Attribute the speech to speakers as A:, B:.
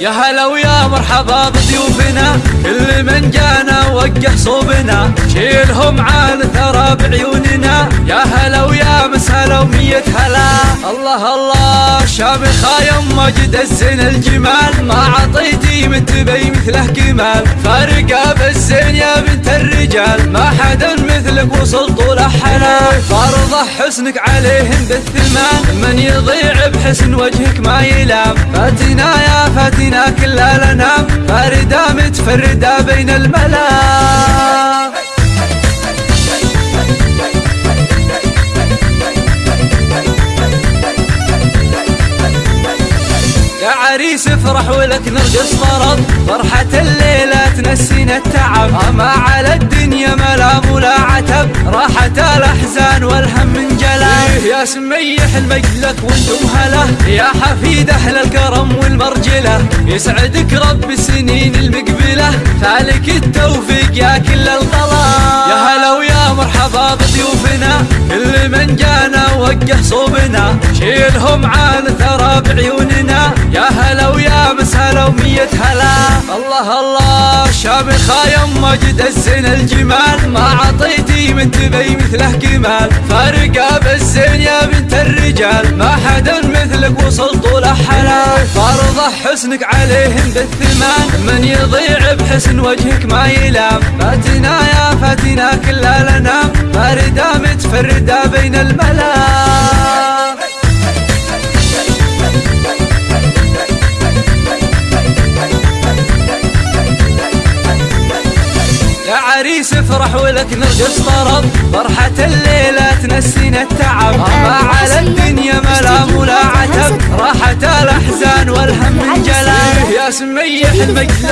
A: يا هلا ويا مرحبا بضيوفنا كل من جانا وقه صوبنا. شيلهم عال ثرى بعيوننا. يا هلا ويا مسهلا ومية هلا. الله الله شامخة يما جد الزين الجمال. ما عطيتي متبي مثله كمال فارقة بالزين يا بنت الرجال. ما حدا مثلك وصل طول حلا فرض حسنك عليهم بالثمان. من يضيع بحسن وجهك ما يلام. فاتنا يا فاتنا كلا لنام فاردة متفردة بين الملا. يا عريس افرح ولك نرقص طرب فرحة الليلة تنسينا التعب. ما على الدنيا ملام ولا عتب راحة الأحزان والهم من جلال يا سميح المجد لك وأنتم هلا يا حفيد أهل الكرم. يسعدك رب السنين المقبلة فالك التوفيق يا كل الغلا يا هلا ويا مرحبا بضيوفنا كل من جانا وقه صوبنا. شيلهم عال ثرى بعيوننا يا هلا ويا مسهلا ومية هلا. الله الله شامخة يما جد الزين الجمال. ما عطيتي من تبي مثله كمال. فارقة بالزين يا بنت الرجال. ما حدا مثلك وصل طول حلا فرض حسنك عليهم بالثمان. من يضيع بحسن وجهك ما يلام. فاتنا يا فاتنا كلا لنام فاردة متفردة بين الملا يا عريس افرح ولك نرقص طرب. فرحة الليلة تنسينا التعب. ما على الدنيا ملام الأحزان والهم